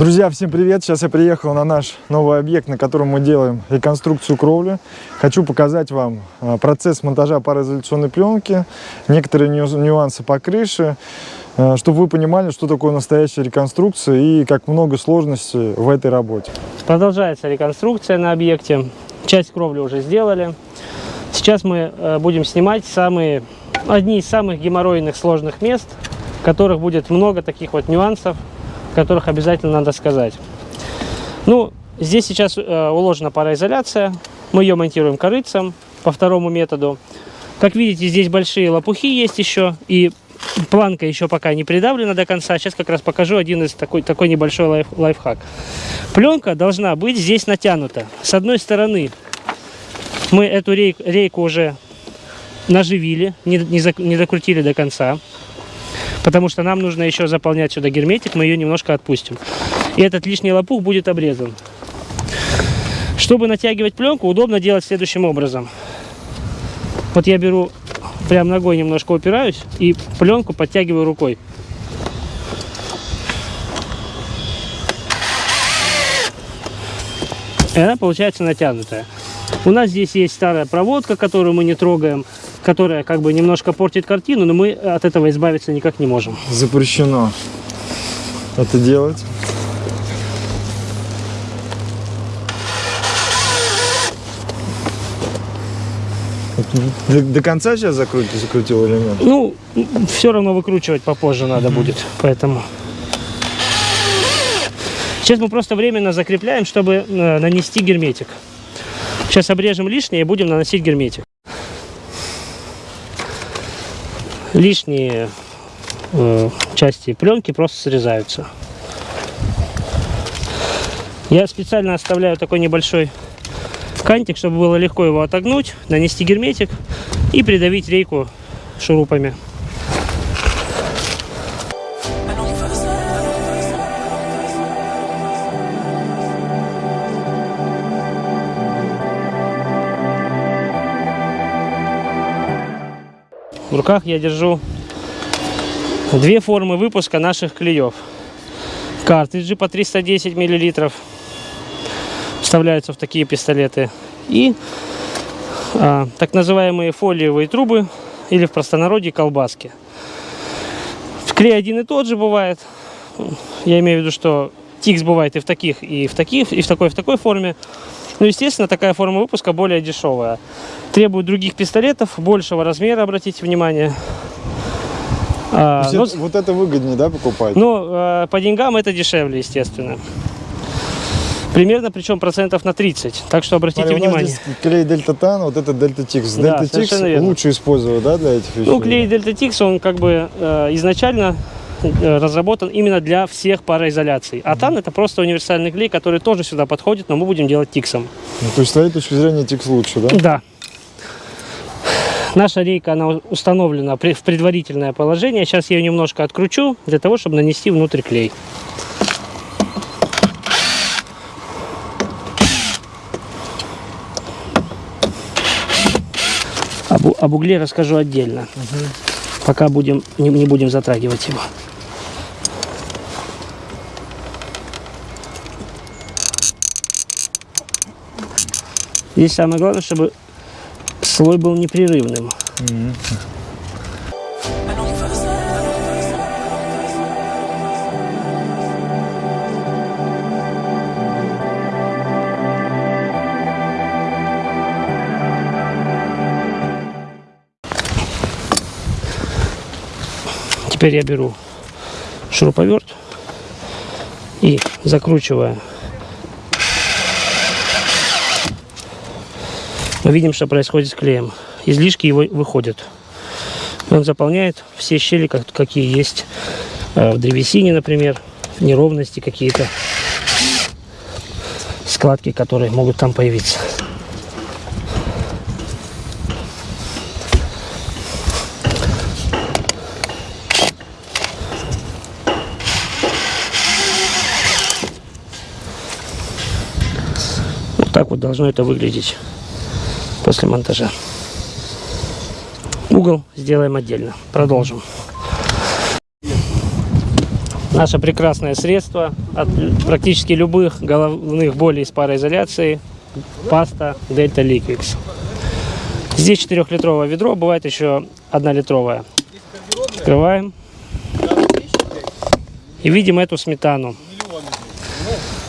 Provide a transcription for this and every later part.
Друзья, всем привет! Сейчас я приехал на наш новый объект, на котором мы делаем реконструкцию кровли. Хочу показать вам а, процесс монтажа пароизоляционной пленки, некоторые нюансы по крыше, а, чтобы вы понимали, что такое настоящая реконструкция и как много сложностей в этой работе. Продолжается реконструкция на объекте. Часть кровли уже сделали. Сейчас мы э, будем снимать самые, одни из самых геморройных сложных мест, в которых будет много таких вот нюансов, которых обязательно надо сказать. Ну, здесь сейчас э, уложена пароизоляция. Мы ее монтируем корыцем по второму методу. Как видите, здесь большие лопухи есть еще. И планка еще пока не придавлена до конца. Сейчас как раз покажу один из такой, такой небольшой лайф, лайфхак. Пленка должна быть здесь натянута. С одной стороны мы эту рейку, рейку уже наживили, не, не, зак, не докрутили до конца потому что нам нужно еще заполнять сюда герметик, мы ее немножко отпустим. И этот лишний лопух будет обрезан. Чтобы натягивать пленку, удобно делать следующим образом. Вот я беру, прям ногой немножко упираюсь и пленку подтягиваю рукой. И она получается натянутая. У нас здесь есть старая проводка, которую мы не трогаем которая как бы немножко портит картину, но мы от этого избавиться никак не можем. Запрещено это делать. До, до конца сейчас закрутил, закрутил или нет? Ну, все равно выкручивать попозже надо mm -hmm. будет, поэтому... Сейчас мы просто временно закрепляем, чтобы э, нанести герметик. Сейчас обрежем лишнее и будем наносить герметик. Лишние э, части пленки просто срезаются. Я специально оставляю такой небольшой кантик, чтобы было легко его отогнуть, нанести герметик и придавить рейку шурупами. В руках я держу две формы выпуска наших клеев. Картриджи по 310 миллилитров вставляются в такие пистолеты. И а, так называемые фолиевые трубы или в простонародье колбаски. Клей один и тот же бывает. Я имею в виду, что тикс бывает и в таких, и в таких, и в такой, и в такой форме. Ну, естественно, такая форма выпуска более дешевая. Требует других пистолетов, большего размера, обратите внимание. А, это, вот это выгоднее, да, покупать? Ну, э, по деньгам это дешевле, естественно. Примерно, причем процентов на 30. Так что обратите Смотри, внимание. здесь клей Дельта Тан, вот это Дельта Тикс. Дельта Тикс лучше использовать, да, для этих вещей? Ну, клей Дельта Тикс, он как бы э, изначально разработан именно для всех пароизоляций. А тан это просто универсальный клей, который тоже сюда подходит, но мы будем делать тиксом. Ну, то есть с этой точки зрения тикс лучше, да? Да. Наша рейка, она установлена в предварительное положение. Сейчас я ее немножко откручу, для того, чтобы нанести внутрь клей. Об, об угле расскажу отдельно. Угу. Пока будем, не, не будем затрагивать его. Здесь самое главное, чтобы слой был непрерывным. Теперь я беру шуруповерт и закручивая видим, что происходит с клеем. Излишки его выходят. Он заполняет все щели, какие есть э, в древесине, например, неровности какие-то, складки, которые могут там появиться. Вот так вот должно это выглядеть после монтажа. Угол сделаем отдельно. Продолжим. Наше прекрасное средство от практически любых головных болей с пароизоляцией. Паста Delta Liquix. Здесь 4-литровое ведро, бывает еще 1-литровое. Открываем. И видим эту сметану.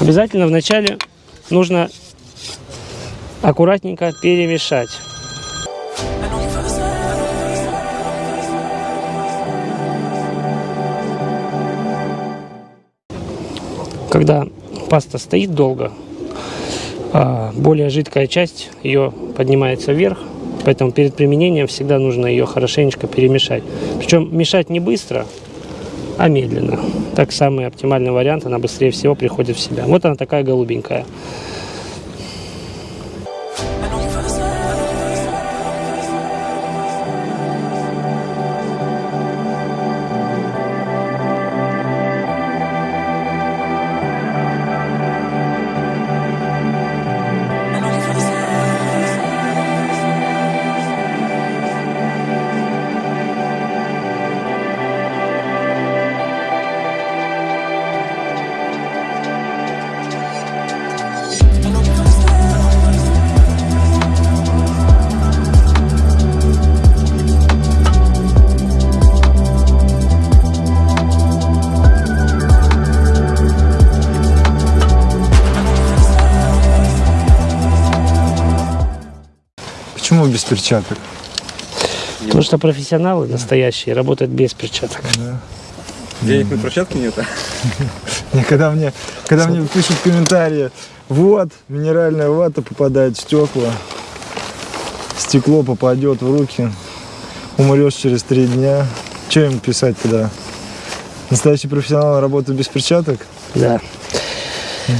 Обязательно вначале нужно аккуратненько перемешать. Когда паста стоит долго, а, более жидкая часть ее поднимается вверх, поэтому перед применением всегда нужно ее хорошенечко перемешать. Причем мешать не быстро, а медленно. Так самый оптимальный вариант, она быстрее всего приходит в себя. Вот она такая голубенькая. Почему без перчаток? Потому что профессионалы настоящие работают без перчаток. Денег на перчатки нет, а? Когда мне, когда мне пишут комментарии, вот, минеральная вата попадает в стекла, стекло попадет в руки, умрешь через три дня. Что им писать тогда? Настоящий профессионал работает без перчаток? Да. Э,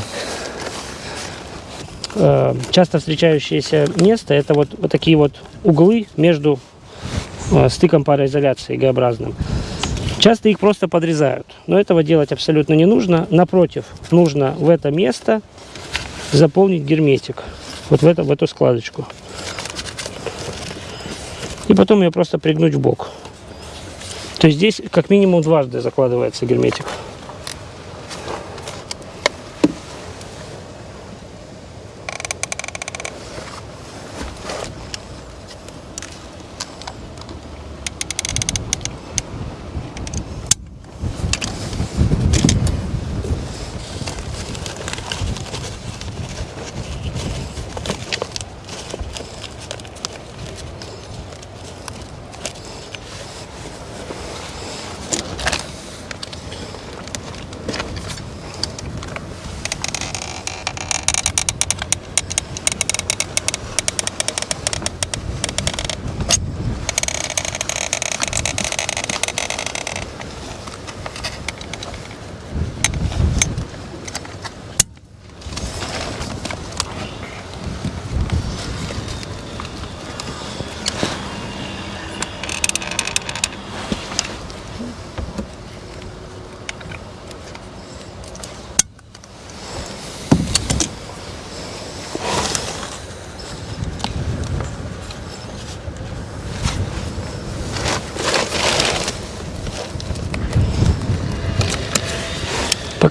Часто встречающееся место это вот, вот такие вот углы между э, стыком пароизоляции Г-образным. Часто их просто подрезают, но этого делать абсолютно не нужно. Напротив, нужно в это место заполнить герметик, вот в, это, в эту складочку. И потом ее просто пригнуть в бок. То есть здесь как минимум дважды закладывается герметик.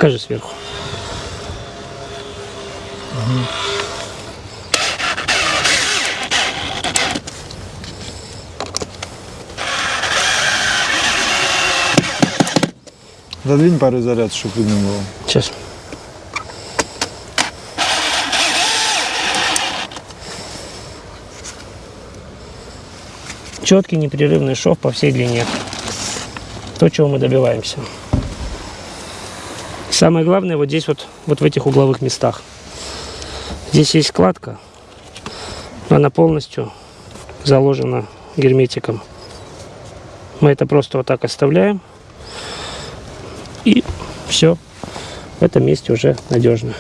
Покажи сверху. Задвинь пару заряд, чтобы видно было. Сейчас. Четкий непрерывный шов по всей длине. То, чего мы добиваемся. Самое главное вот здесь вот, вот в этих угловых местах. Здесь есть складка, но она полностью заложена герметиком. Мы это просто вот так оставляем. И все. В этом месте уже надежно.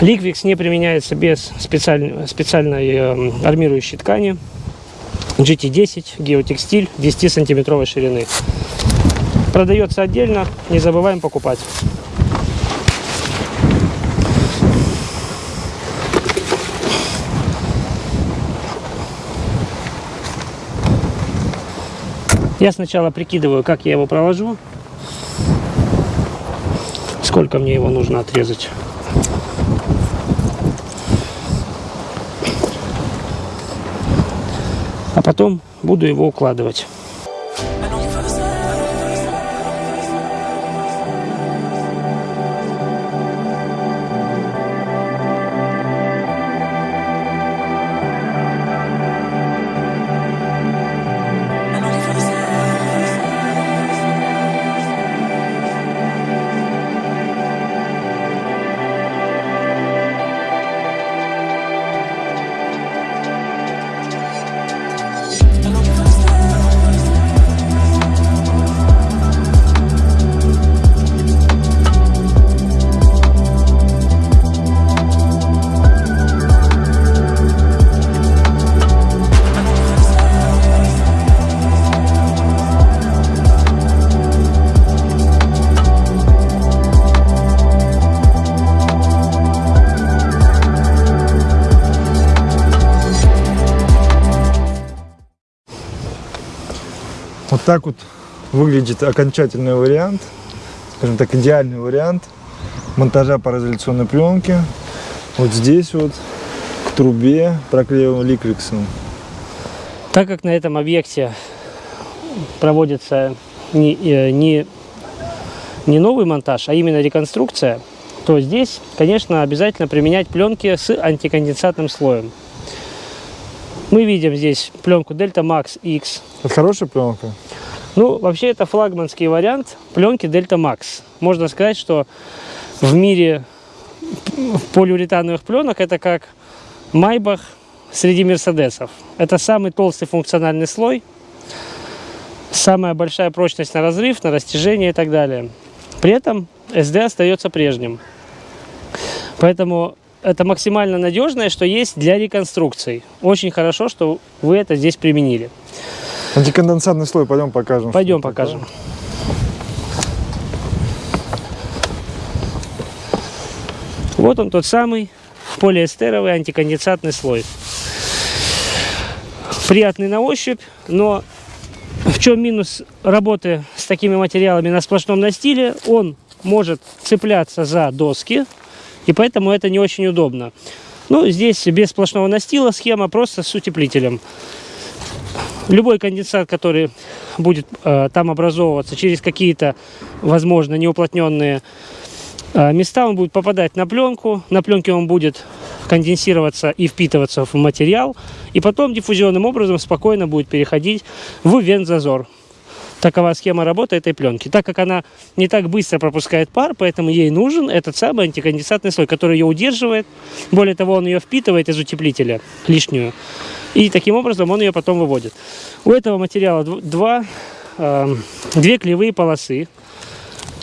Ликвикс не применяется без специальной, специальной э, армирующей ткани. GT10, геотекстиль 10 сантиметровой ширины. Продается отдельно, не забываем покупать. Я сначала прикидываю, как я его проложу. Сколько мне его нужно отрезать. А потом буду его укладывать. Так вот выглядит окончательный вариант, скажем так, идеальный вариант монтажа пароизоляционной пленки. Вот здесь вот к трубе проклеиваем ликриксом. Так как на этом объекте проводится не, э, не, не новый монтаж, а именно реконструкция, то здесь, конечно, обязательно применять пленки с антиконденсатным слоем. Мы видим здесь пленку Delta Max X. Это хорошая пленка? Ну, вообще это флагманский вариант пленки Delta Max. Можно сказать, что в мире полиуретановых пленок это как Майбах среди мерседесов. Это самый толстый функциональный слой, самая большая прочность на разрыв, на растяжение и так далее. При этом SD остается прежним. Поэтому это максимально надежное, что есть для реконструкций. Очень хорошо, что вы это здесь применили. Антиконденсатный слой, пойдем покажем. Пойдем покажем. Вот он тот самый полиэстеровый антиконденсатный слой. Приятный на ощупь, но в чем минус работы с такими материалами на сплошном настиле? Он может цепляться за доски, и поэтому это не очень удобно. Ну, здесь без сплошного настила схема просто с утеплителем. Любой конденсат, который будет э, там образовываться через какие-то, возможно, неуплотненные э, места, он будет попадать на пленку. На пленке он будет конденсироваться и впитываться в материал. И потом диффузионным образом спокойно будет переходить в вентзазор. Такова схема работы этой пленки. Так как она не так быстро пропускает пар, поэтому ей нужен этот самый антиконденсатный слой, который ее удерживает. Более того, он ее впитывает из утеплителя лишнюю. И таким образом он ее потом выводит. У этого материала два, э, две клеевые полосы.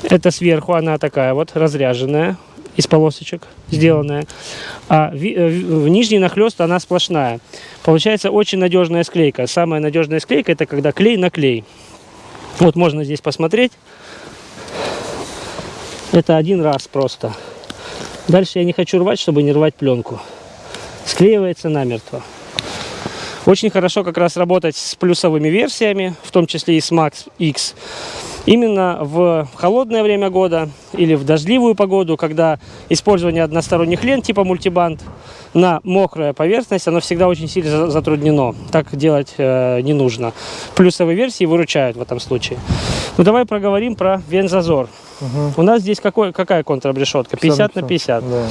Это сверху она такая вот разряженная из полосочек сделанная. А в, э, в нижний нахлест она сплошная. Получается очень надежная склейка. Самая надежная склейка это когда клей на клей. Вот можно здесь посмотреть. Это один раз просто. Дальше я не хочу рвать, чтобы не рвать пленку. Склеивается намертво. Очень хорошо как раз работать с плюсовыми версиями, в том числе и с Max X. Именно в холодное время года или в дождливую погоду, когда использование односторонних лент типа мультибанд на мокрая поверхность, оно всегда очень сильно затруднено. Так делать э, не нужно. Плюсовые версии выручают в этом случае. Ну давай проговорим про вензазор. Угу. У нас здесь какой, какая контрабрешетка? 50 на 50. Да.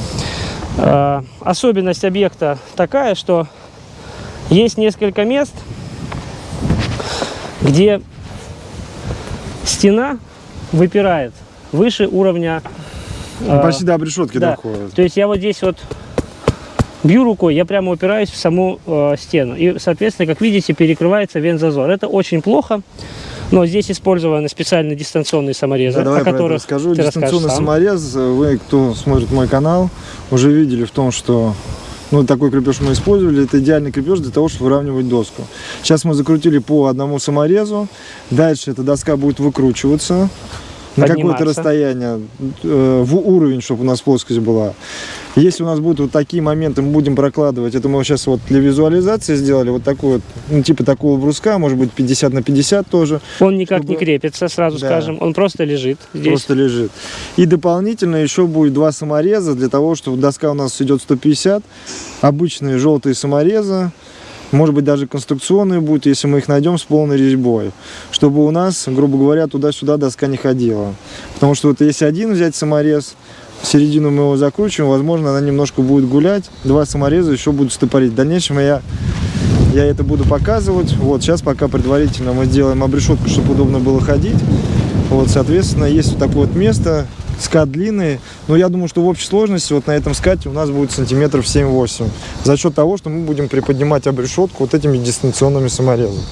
Э, особенность объекта такая, что есть несколько мест, где стена выпирает выше уровня. Ну, э, почти до обрешетки да. доходит. То есть я вот здесь вот бью рукой, я прямо упираюсь в саму э, стену. И, соответственно, как видите, перекрывается вензазор. Это очень плохо. Но здесь использованы специальные дистанционные саморезы, Да, давай о которых расскажу. Дистанционный сам. саморез, вы, кто смотрит мой канал, уже видели в том, что ну, такой крепеж мы использовали. Это идеальный крепеж для того, чтобы выравнивать доску. Сейчас мы закрутили по одному саморезу. Дальше эта доска будет выкручиваться. На какое-то расстояние, э, в уровень, чтобы у нас плоскость была. Если у нас будут вот такие моменты, мы будем прокладывать. Это мы сейчас вот для визуализации сделали. Вот такой вот, ну, типа такого бруска, может быть 50 на 50 тоже. Он никак не чтобы- крепится, сразу Да. скажем. Он просто лежит здесь. Просто лежит. И дополнительно еще будет два самореза для того, чтобы доска у нас идет 150. Обычные желтые саморезы. Может быть, даже конструкционные будут, если мы их найдем с полной резьбой. Чтобы у нас, грубо говоря, туда-сюда доска не ходила. Потому что вот если один взять саморез, в середину мы его закручиваем, возможно, она немножко будет гулять. Два самореза еще будут стопорить. В дальнейшем я, я это буду показывать. Вот сейчас пока предварительно мы сделаем обрешетку, чтобы удобно было ходить. Вот, соответственно, есть вот такое вот место, скат длинный. Но я думаю, что в общей сложности вот на этом скате у нас будет сантиметров 7-8. За счет того, что мы будем приподнимать обрешетку вот этими дистанционными саморезами.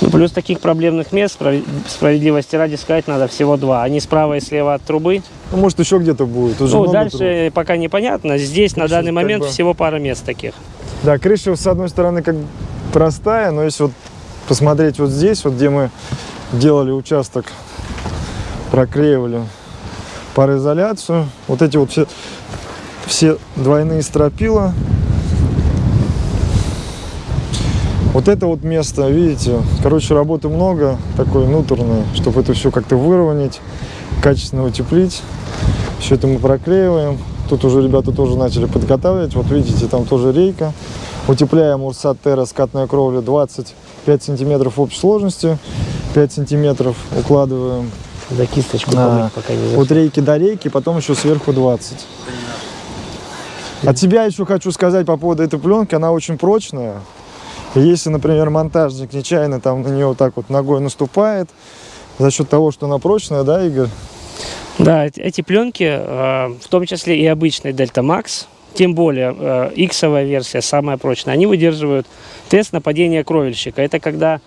Ну, плюс таких проблемных мест, справ- справедливости ради сказать, надо всего два. Они справа и слева от трубы. Ну, может, еще где-то будет. Уже ну, дальше труб. пока непонятно. Здесь на данный момент бы- всего пара мест таких. Да, крыша, с одной стороны, как простая, но если вот посмотреть вот здесь, вот где мы делали участок, проклеивали пароизоляцию, вот эти вот все, все двойные стропила, вот это вот место, видите, короче, работы много, такой внутренной, чтобы это все как-то выровнять, качественно утеплить. Все это мы проклеиваем. Тут уже ребята тоже начали подготавливать. Вот видите, там тоже рейка. Утепляем Урсат Терра скатная кровля 25 сантиметров общей сложности. 5 сантиметров укладываем Да кисточку А, помыть пока не от рейки до рейки, потом еще сверху 20. От себя еще хочу сказать по поводу этой пленки, она очень прочная. Если, например, монтажник нечаянно там на нее вот так вот ногой наступает, за счет того, что она прочная, да, Игорь? Да, эти- пленки, э, в том числе и обычный Delta Max, тем более э, X-овая версия, самая прочная, они выдерживают тест на падение кровельщика. Это когда,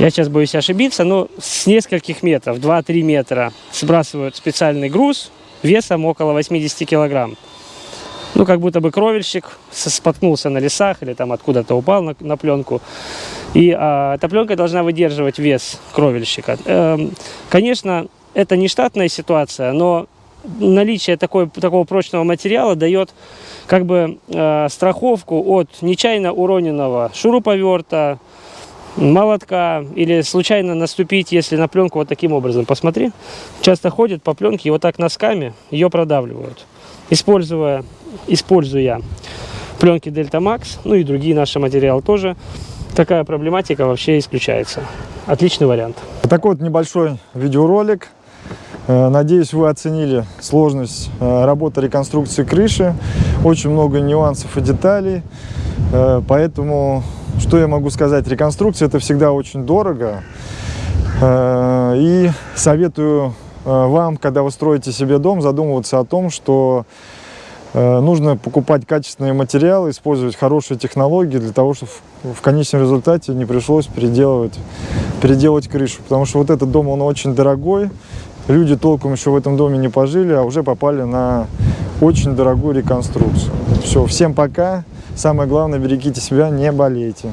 я сейчас боюсь ошибиться, но с нескольких метров, 2-3 метра, сбрасывают специальный груз весом около 80 килограмм. Ну, как будто бы кровельщик споткнулся на лесах или там откуда-то упал на, на пленку. И а, эта пленка должна выдерживать вес кровельщика. Эм, конечно, это не штатная ситуация, но наличие такой, такого прочного материала дает как бы э, страховку от нечаянно уроненного шуруповерта, молотка или случайно наступить, если на пленку вот таким образом. Посмотри, часто ходят по пленке и вот так носками ее продавливают. Используя, используя пленки Delta Max, ну и другие наши материалы тоже, такая проблематика вообще исключается. Отличный вариант. Такой вот небольшой видеоролик. Э, Надеюсь, вы оценили сложность э, работы реконструкции крыши. Очень много нюансов и деталей. Э, Поэтому, что я могу сказать? Реконструкция это всегда очень дорого. Э, И советую э, вам, когда вы строите себе дом, задумываться о том, что э, нужно покупать качественные материалы, использовать хорошие технологии для того, чтобы в- конечном результате не пришлось переделывать, переделать крышу. Потому что вот этот дом, он очень дорогой. Люди толком еще в этом доме не пожили, а уже попали на очень дорогую реконструкцию. Все, всем пока. Самое главное, берегите себя, не болейте.